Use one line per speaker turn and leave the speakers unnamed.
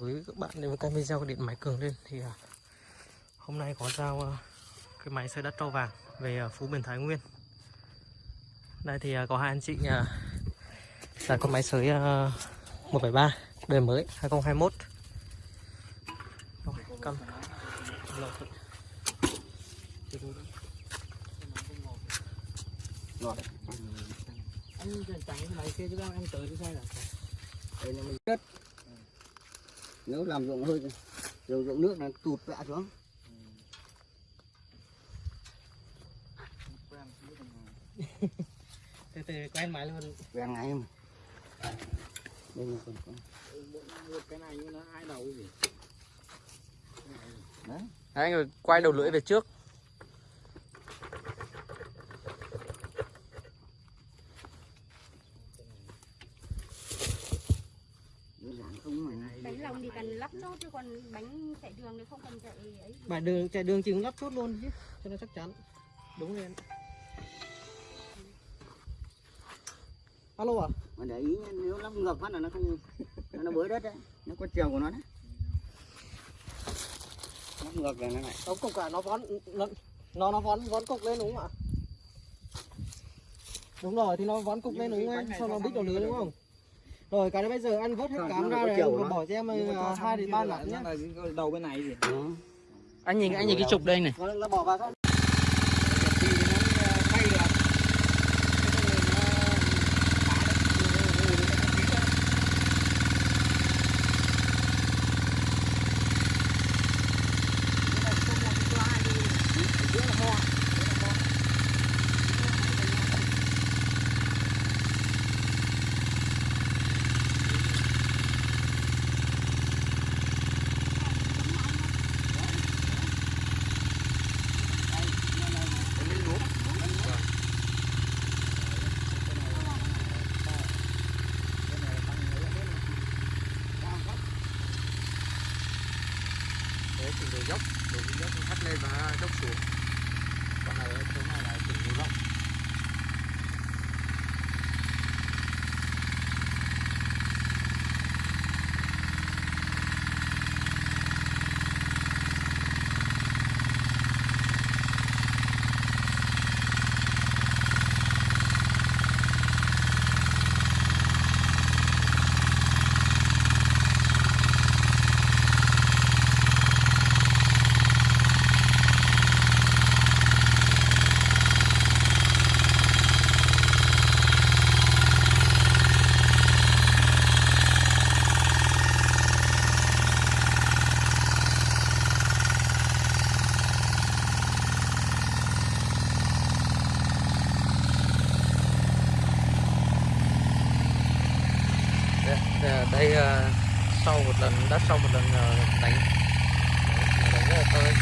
Chào quý vị các bạn đến với kênh video của điện máy cường lên thì à, hôm nay có giao à, cái máy xây đất trâu vàng về à, Phú Bình Thái Nguyên. Đây thì à, có hai anh chị à, là con máy sới à, 173 đời mới 2021 Rồi, cầm. Lột anh chẳng cái máy kia chứ em tới thì sai là
đây là mình đất nếu làm ruộng hơi ruộng ruộng nước là tụt vạ xuống.
Từ từ quen máy luôn.
Quen ngay mà. Đây là còn
một cái này nhưng nó hai đầu gì?
Đấy.
Đấy, anh quay đầu lưỡi về trước
lòng thì cần lắp chốt chứ còn bánh chạy đường thì không cần chạy ấy
bài đường chạy đường chừng lắp chốt luôn chứ cho nó chắc chắn đúng rồi em alo à
mà để ý nếu lắp ngập phát là nó không nó bới đất đấy nó có chiều của nó đấy lắp ngập là nó lại
Ống cục cả nó vón nó nó, nó vón vón cục lên đúng không ạ? Đúng rồi thì nó vón cục lên đúng không em? Sau nó bít đầu lưới đúng không? Rồi cái đấy bây giờ ăn vớt hết cám ra rồi bỏ cho em ờ, hai đến ba lạng
cái đầu bên này gì
đó
Anh nhìn anh nhìn cái trục đây này.
nó, nó bỏ vào thôi
Đấy, thì đồi dốc đồi dốc thắt lên và dốc xuống còn này chỗ này là chỉnh đồi dốc
Đây, đây, đây ờ, sau một lần đất sau một lần ờ, đánh đánh rất là tơi.